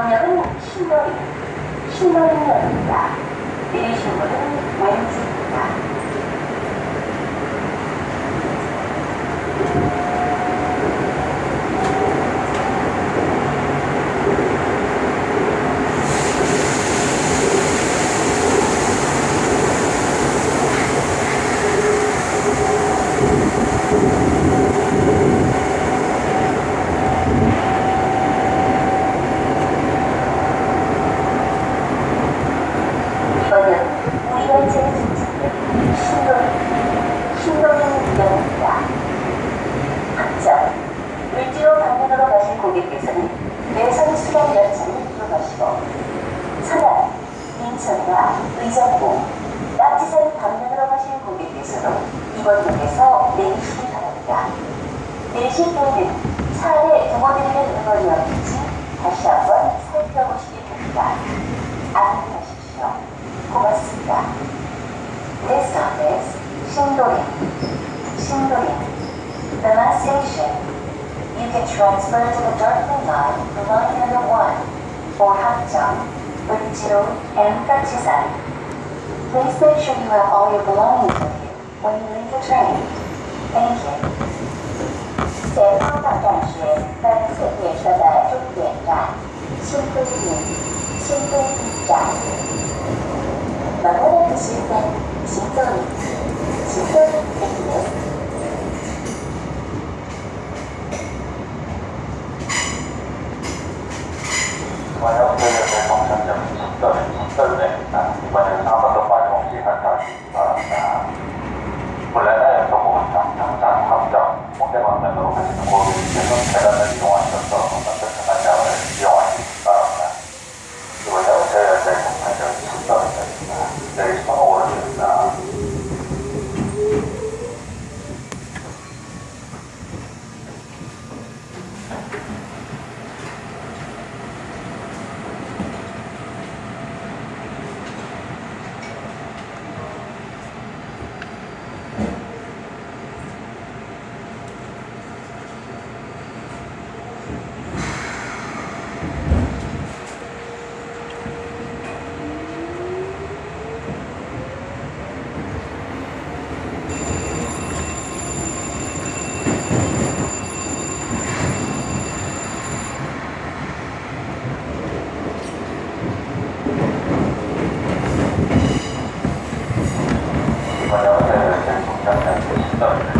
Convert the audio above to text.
방향은 신도리, 신도리역입니다. 내리신 분은 왼쪽입니다. 합정, 을지로 방면으로 가실 고객께서는 내선 수령 열차를 이용하시고 서남, 인천과 의정부, 낙지산 방면으로 가실 고객께서는 이번 역에서 내리시기 바랍니다. 내리실 때는 차 안에 부모드리는 응원이었는지 다시 한번 살펴보시기 바랍니다. 안녕 station. You can transfer to the Dartmouth line, the line number one, or Hakjang, Urjiro, and Gachisan. Please make sure you have all your belongings with you when you leave the train. Thank you. 前方到站是本次列车的终点站，新都路，新都路站。まもなく終点、新都路、新都路駅です。 す。はい。好的我们在来感下感的